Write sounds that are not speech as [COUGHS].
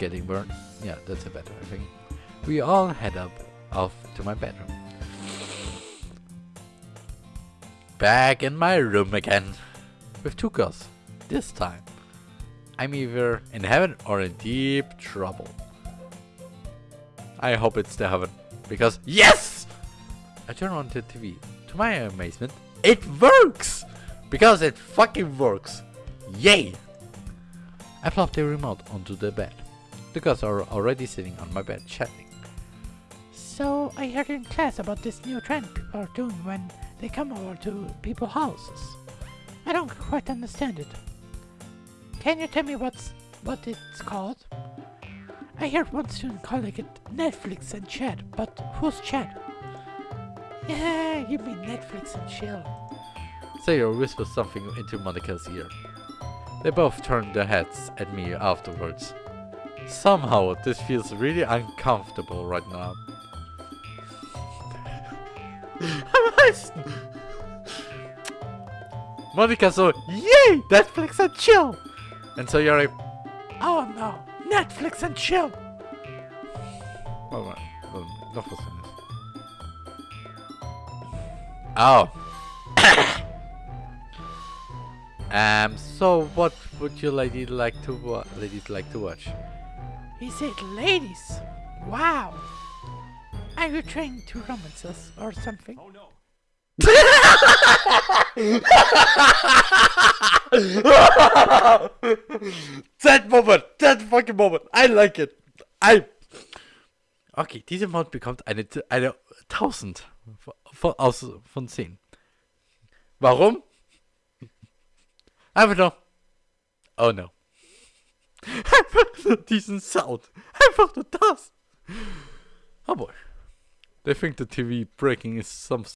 getting burned. Yeah, that's a better thing. We all head up off to my bedroom. Back in my room again. With two girls. This time. I'm either in heaven or in deep trouble. I hope it's the heaven. Because yes! I turn on the TV. To my amazement, it works! Because it fucking works. Yay! I plop the remote onto the bed. The girls are already sitting on my bed chatting. So I heard in class about this new trend people are doing when they come over to people's houses. I don't quite understand it. Can you tell me what's what it's called? I heard one student calling it Netflix and chat, but who's chat? Yeah, you mean Netflix and chill. Sayori whispers something into Monika's ear. They both turned their heads at me afterwards. Somehow this feels really uncomfortable right now. [LAUGHS] Monika so, yay, Netflix and chill! And so you're like, Oh no, Netflix and chill. Warte mal, warte, noch was Oh. [COUGHS] um, so what would you lady like to ladies like to watch? He said ladies. Wow. Are you trying to romance us or something? that [LAUGHS] moment, that fucking moment, I like it. I. Okay, diese Mod bekommt eine, eine 1000 von, aus, von 10. Warum? [LAUGHS] Einfach nur. Oh no. [LAUGHS] Einfach [LAUGHS] diesen Sound. Einfach nur das. Oh boy. They think the TV breaking is some